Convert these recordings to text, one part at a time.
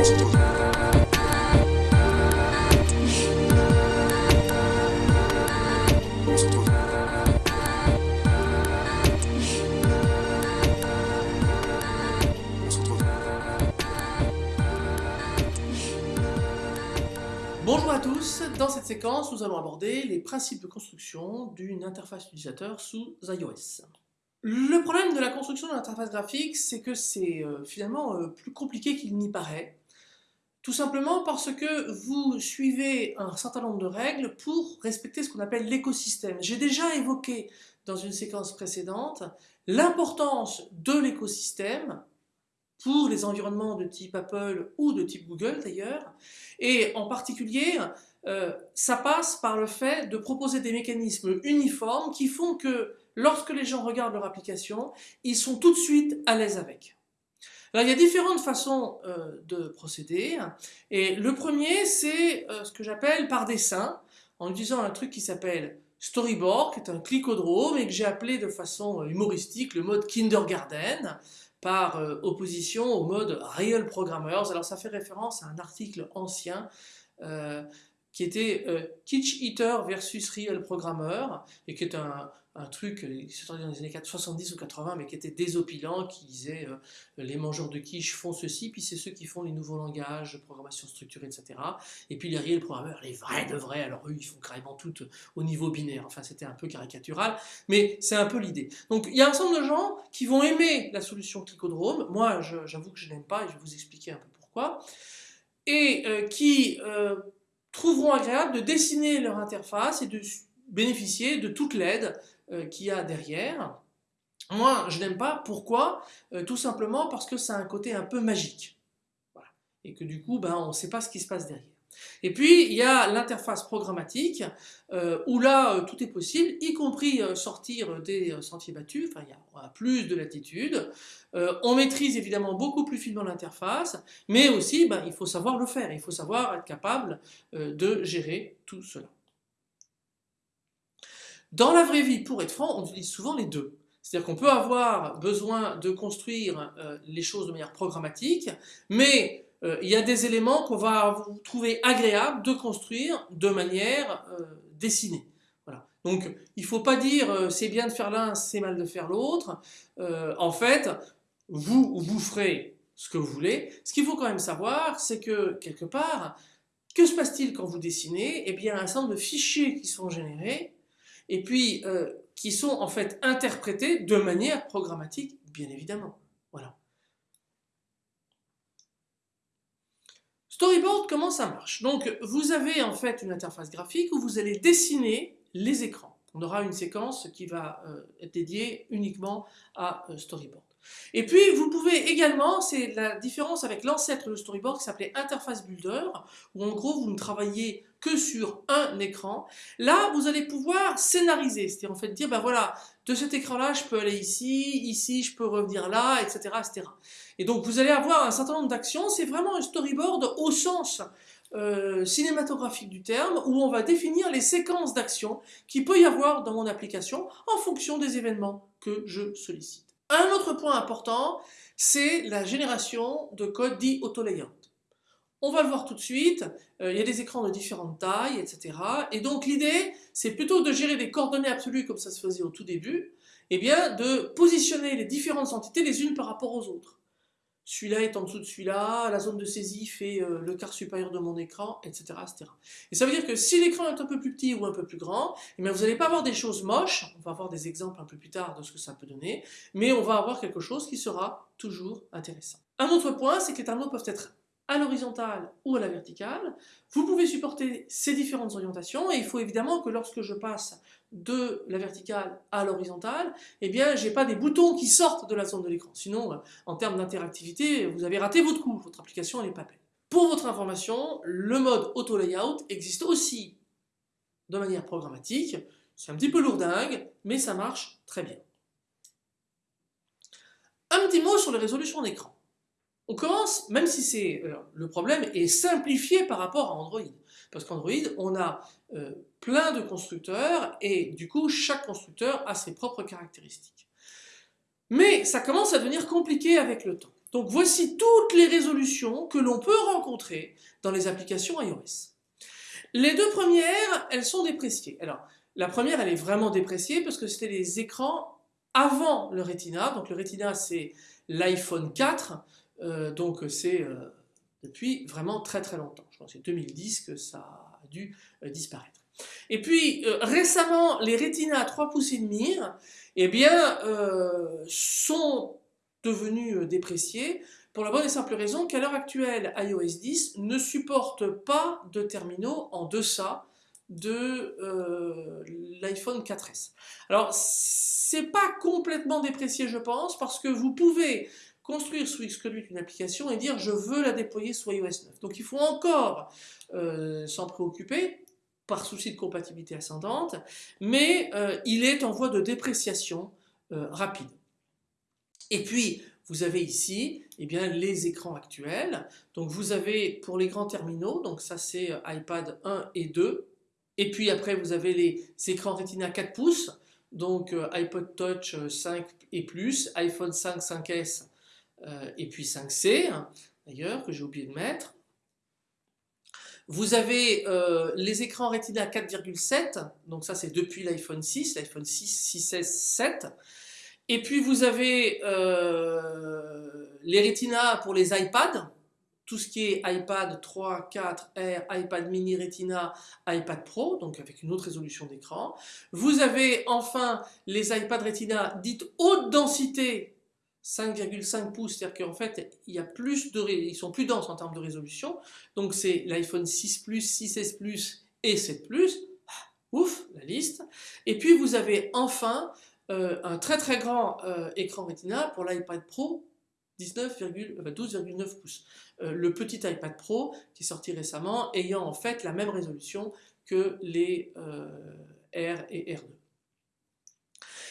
Bonjour à tous, dans cette séquence nous allons aborder les principes de construction d'une interface utilisateur sous iOS. Le problème de la construction de l'interface graphique, c'est que c'est euh, finalement euh, plus compliqué qu'il n'y paraît. Tout simplement parce que vous suivez un certain nombre de règles pour respecter ce qu'on appelle l'écosystème. J'ai déjà évoqué dans une séquence précédente l'importance de l'écosystème pour les environnements de type Apple ou de type Google d'ailleurs. Et en particulier, euh, ça passe par le fait de proposer des mécanismes uniformes qui font que lorsque les gens regardent leur application, ils sont tout de suite à l'aise avec. Alors il y a différentes façons euh, de procéder. Et le premier, c'est euh, ce que j'appelle par dessin, en utilisant un truc qui s'appelle Storyboard, qui est un clicodrome, et que j'ai appelé de façon humoristique le mode kindergarten, par euh, opposition au mode Real Programmers. Alors ça fait référence à un article ancien euh, qui était euh, Kitsch Eater versus Real Programmer, et qui est un, un truc qui s'est dans les années 70 ou 80, mais qui était désopilant, qui disait les mangeurs de quiche font ceci, puis c'est ceux qui font les nouveaux langages, programmation structurée, etc. Et puis les real programmeurs, les vrais de vrais, alors eux, ils font carrément tout au niveau binaire. Enfin, c'était un peu caricatural, mais c'est un peu l'idée. Donc, il y a un certain nombre de gens qui vont aimer la solution Clicodrome. Moi, j'avoue que je n'aime pas, et je vais vous expliquer un peu pourquoi. Et qui trouveront agréable de dessiner leur interface et de bénéficier de toute l'aide euh, qu'il y a derrière. Moi, je n'aime pas. Pourquoi? Euh, Tout simplement parce que ça a un côté un peu magique. Et que du coup, ben, on ne sait pas ce qui se passe derrière. Et puis, il y a l'interface programmatique, euh, où là, tout est possible, y compris sortir des sentiers battus, enfin, il y a plus de latitude. on maîtrise évidemment beaucoup plus finement l'interface, mais aussi, ben, il faut savoir le faire, il faut savoir être capable de gérer tout cela. Dans la vraie vie, pour être franc, on utilise souvent les deux. C'est-à-dire qu'on peut avoir besoin de construire euh, les choses de manière programmatique, mais euh, il y a des éléments qu'on va trouver agréable de construire de manière euh, dessinée. Voilà. Donc il ne faut pas dire c'est bien de faire l'un, c'est mal de faire l'autre. en fait, vous, vous ferez ce que vous voulez. Ce qu'il faut quand même savoir, c'est que quelque part, que se passe-t-il quand vous dessinez? Eh bien, un certain nombre de fichiers qui sont générés et puis euh, qui sont en fait interprétés de manière programmatique, bien évidemment. Voilà. Storyboard, comment ça marche? Donc, vous avez en fait une interface graphique où vous allez dessiner les écrans. On aura une séquence qui va euh, être dédiée uniquement à euh, Storyboard. Et puis, vous pouvez également, c'est la différence avec l'ancêtre de Storyboard qui s'appelait Interface Builder, où en gros, vous ne travaillez que sur un écran. Là, vous allez pouvoir scénariser, c'est-à-dire en fait dire, ben voilà, de cet écran-là, je peux aller ici, ici, je peux revenir là, etc., etc. Et donc, vous allez avoir un certain nombre d'actions. C'est vraiment un storyboard au sens euh, cinématographique du terme, où on va définir les séquences d'actions qu'il peut y avoir dans mon application en fonction des événements que je sollicite. Un autre point important, c'est la génération de code dit auto-layout. On va le voir tout de suite, euh, il y a des écrans de différentes tailles, etc. Et donc l'idée, c'est plutôt de gérer des coordonnées absolues comme ça se faisait au tout début, et bien de positionner les différentes entités les unes par rapport aux autres celui-là est en dessous de celui-là, la zone de saisie fait euh, le quart supérieur de mon écran, etc., etc. Et ça veut dire que si l'écran est un peu plus petit ou un peu plus grand, eh vous n'allez pas avoir des choses moches, on va avoir des exemples un peu plus tard de ce que ça peut donner, mais on va avoir quelque chose qui sera toujours intéressant. Un autre point, c'est que les tableaux peuvent être à l'horizontale ou à la verticale. Vous pouvez supporter ces différentes orientations et il faut évidemment que lorsque je passe de la verticale à l'horizontale, eh bien j'ai pas des boutons qui sortent de la zone de l'écran. Sinon, en termes d'interactivité, vous avez raté votre coup, votre application n'est pas belle. Pour votre information, le mode auto layout existe aussi de manière programmatique. C'est un petit peu lourdingue, mais ça marche très bien. Un petit mot sur les résolutions d'écran. On commence, même si c'est euh, le problème est simplifié par rapport à Android. Parce qu'Android, on a euh, plein de constructeurs et du coup, chaque constructeur a ses propres caractéristiques. Mais ça commence à devenir compliqué avec le temps. Donc voici toutes les résolutions que l'on peut rencontrer dans les applications iOS. Les deux premières, elles sont dépréciées. Alors, la première, elle est vraiment dépréciée parce que c'était les écrans avant le Retina. Donc le Retina, c'est l'iPhone 4, euh, donc c'est euh, depuis vraiment très très longtemps. Je pense que c'est 2010 que ça a dû euh, disparaître. Et puis récemment, les Retina 3 pouces et demi, eh bien, sont devenus dépréciés pour la bonne et simple raison qu'à l'heure actuelle, iOS 10 ne supporte pas de terminaux en deçà de l'iPhone 4S. Alors, c'est pas complètement déprécié, je pense, parce que vous pouvez construire sous Xcode une application et dire je veux la déployer sous iOS 9. Donc il faut encore euh, s'en préoccuper par souci de compatibilité ascendante, mais euh, il est en voie de dépréciation rapide. Et puis, vous avez ici eh bien, les écrans actuels. Donc vous avez pour les grands terminaux, donc ça c'est iPad 1 et 2, et puis après, vous avez les écrans Retina 4 pouces, donc euh, iPod Touch 5 euh, et plus, iPhone 5, 5S euh, et puis 5C, hein, d'ailleurs, que j'ai oublié de mettre. Vous avez les écrans Retina 4,7, donc ça c'est depuis l'iPhone 6, l'iPhone 6, 6S, 7. Et puis vous avez les Retina pour les iPads, tout ce qui est iPad 3, 4, R, iPad mini Retina, iPad Pro, donc avec une autre résolution d'écran. Vous avez enfin les iPad Retina dites haute densité, 5,5 pouces, c'est-à-dire qu'en fait, plus de, ils sont plus denses en termes de résolution. Donc c'est l'iPhone 6 Plus, 6S Plus et 7 Plus. Ah, ouf, la liste. Et puis vous avez enfin euh, un très très grand euh, écran Retina pour l'iPad Pro 12,9 pouces. Euh, le petit iPad Pro qui est sorti récemment ayant en fait la même résolution que les R et R2.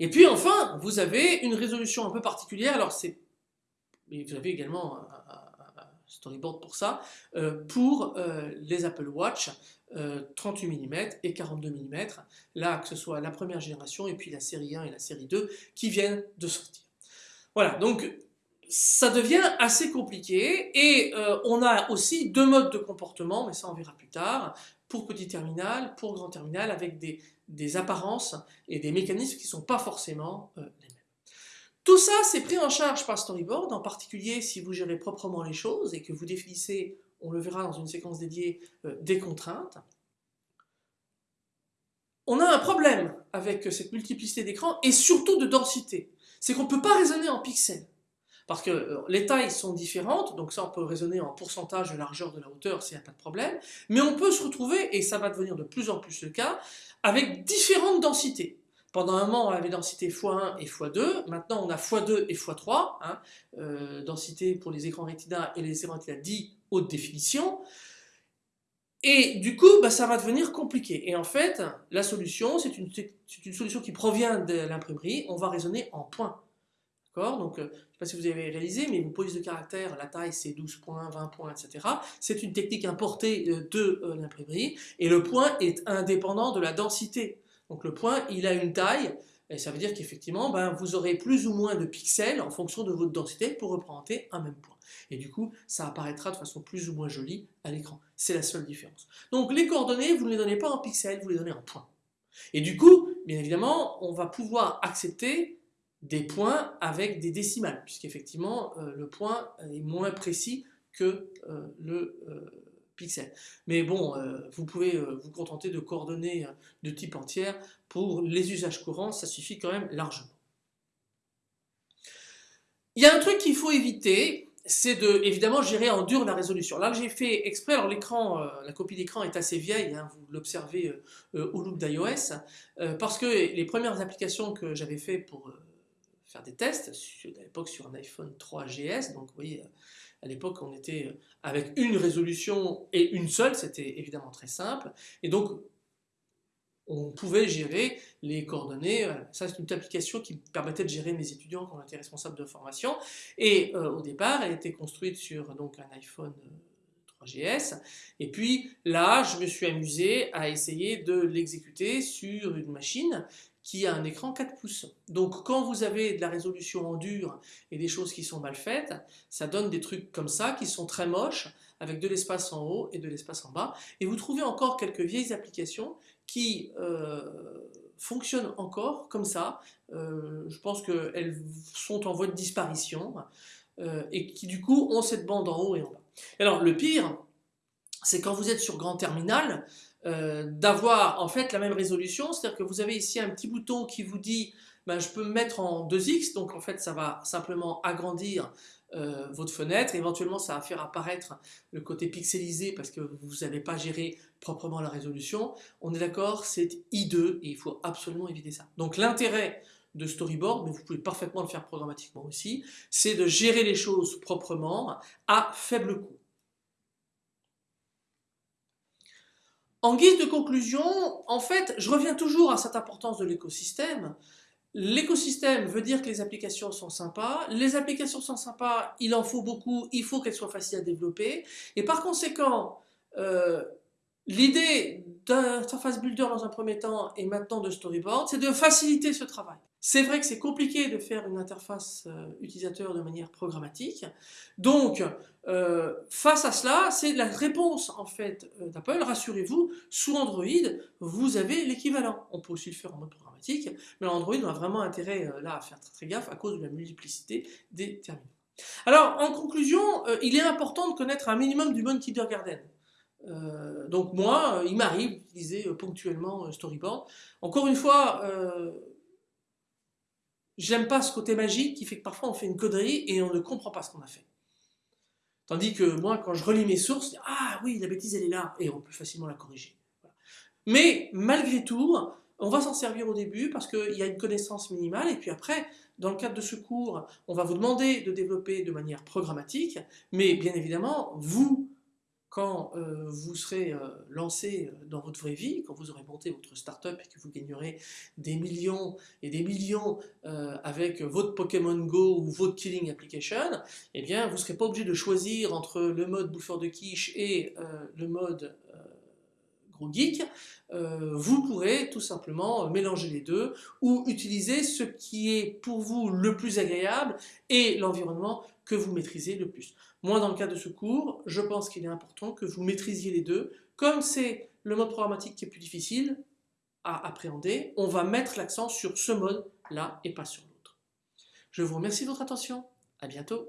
Et puis enfin, vous avez une résolution un peu particulière, alors c'est, vous avez également un, storyboard pour ça, euh, pour les Apple Watch 38 mm et 42 mm, là que ce soit la première génération et puis la série 1 et la série 2 qui viennent de sortir. Voilà, donc ça devient assez compliqué et euh, on a aussi deux modes de comportement, mais ça on verra plus tard, pour petit terminal, pour grand terminal, avec des, apparences et des mécanismes qui ne sont pas forcément euh, les mêmes. Tout ça c'est pris en charge par Storyboard, en particulier si vous gérez proprement les choses et que vous définissez, on le verra dans une séquence dédiée, euh, des contraintes. On a un problème avec cette multiplicité d'écrans et surtout de densité. C'est qu'on ne peut pas raisonner en pixels. Parce que euh, les tailles sont différentes, donc ça on peut raisonner en pourcentage de largeur de la hauteur, s'il n'y a pas de problème, mais on peut se retrouver, et ça va devenir de plus en plus le cas, avec différentes densités. Pendant un moment, on avait densité x1 et x2. Maintenant, on a x2 et x3. Hein, euh, densité pour les écrans Retina et les écrans Retina dit haute définition. Et du coup, bah, ça va devenir compliqué. Et en fait, la solution, c'est une, solution qui provient de l'imprimerie. On va raisonner en points. Donc, euh, je ne sais pas si vous avez réalisé, mais une police de caractère, la taille c'est 12 points, 20 points, etc. C'est une technique importée euh, de euh, l'imprimerie, et le point est indépendant de la densité. Donc le point, il a une taille, et ça veut dire qu'effectivement, ben, vous aurez plus ou moins de pixels en fonction de votre densité pour représenter un même point. Et du coup, ça apparaîtra de façon plus ou moins jolie à l'écran. C'est la seule différence. Donc les coordonnées, vous ne les donnez pas en pixels, vous les donnez en points. Et du coup, bien évidemment, on va pouvoir accepter des points avec des décimales, puisqu'effectivement euh, le point est moins précis que euh, le euh, pixel. Mais bon, vous pouvez vous contenter de coordonnées de type entière. Pour les usages courants, ça suffit quand même largement. Il y a un truc qu'il faut éviter, c'est de évidemment gérer en dur la résolution. Là j'ai fait exprès, alors l'écran, la copie d'écran est assez vieille, hein, vous l'observez au look d'iOS, parce que les premières applications que j'avais fait pour faire des tests, à l'époque sur un iPhone 3GS, donc vous voyez, à l'époque on était avec une résolution et une seule, c'était évidemment très simple, et donc on pouvait gérer les coordonnées, ça c'est une application qui permettait de gérer mes étudiants quand on était responsable de formation, et euh, au départ elle était construite sur donc, un iPhone 3GS, euh, et puis là je me suis amusé à essayer de l'exécuter sur une machine qui a un écran 4 pouces. Donc quand vous avez de la résolution en dur et des choses qui sont mal faites, ça donne des trucs comme ça qui sont très moches, avec de l'espace en haut et de l'espace en bas. Et vous trouvez encore quelques vieilles applications qui euh, fonctionnent encore comme ça. Euh, je pense qu'elles sont en voie de disparition euh, et qui du coup ont cette bande en haut et en bas. Alors le pire, c'est quand vous êtes sur grand terminal, euh, d'avoir en fait la même résolution, c'est-à-dire que vous avez ici un petit bouton qui vous dit ben, je peux me mettre en 2x, donc en fait ça va simplement agrandir euh, votre fenêtre, éventuellement ça va faire apparaître le côté pixelisé parce que vous n'avez pas géré proprement la résolution. On est d'accord, c'est I2 et il faut absolument éviter ça. Donc l'intérêt de storyboard, mais vous pouvez parfaitement le faire programmatiquement aussi, c'est de gérer les choses proprement à faible coût. En guise de conclusion, en fait, je reviens toujours à cette importance de l'écosystème. L'écosystème veut dire que les applications sont sympas. Les applications sont sympas, il en faut beaucoup, il faut qu'elles soient faciles à développer. Et par conséquent, euh, l'idée d'interface builder dans un premier temps et maintenant de storyboard, c'est de faciliter ce travail. C'est vrai que c'est compliqué de faire une interface euh, utilisateur de manière programmatique. Donc, euh, face à cela, c'est la réponse en fait euh, d'Apple. Rassurez-vous, sous Android, vous avez l'équivalent. On peut aussi le faire en mode programmatique, mais Android on a vraiment intérêt là à faire très, gaffe à cause de la multiplicité des terminaux. Alors, en conclusion, il est important de connaître un minimum du bon kindergarten. Donc moi, il m'arrive d'utiliser ponctuellement Storyboard. Encore une fois, J'aime pas ce côté magique qui fait que parfois on fait une connerie et on ne comprend pas ce qu'on a fait. Tandis que moi, quand je relis mes sources, ah oui, la bêtise elle est là, et on peut facilement la corriger. Mais malgré tout, on va s'en servir au début parce qu'il y a une connaissance minimale, et puis après, dans le cadre de ce cours, on va vous demander de développer de manière programmatique, mais bien évidemment, vous, quand euh, vous serez euh, lancé euh, dans votre vraie vie, quand vous aurez monté votre startup et que vous gagnerez des millions et des millions avec votre Pokémon Go ou votre Killing Application, eh bien vous ne serez pas obligé de choisir entre le mode bouffeur de quiche et le mode geek, vous pourrez tout simplement mélanger les deux ou utiliser ce qui est pour vous le plus agréable et l'environnement que vous maîtrisez le plus. Moi, dans le cas de ce cours, je pense qu'il est important que vous maîtrisiez les deux. Comme c'est le mode programmatique qui est plus difficile à appréhender, on va mettre l'accent sur ce mode-là et pas sur l'autre. Je vous remercie de votre attention. À bientôt.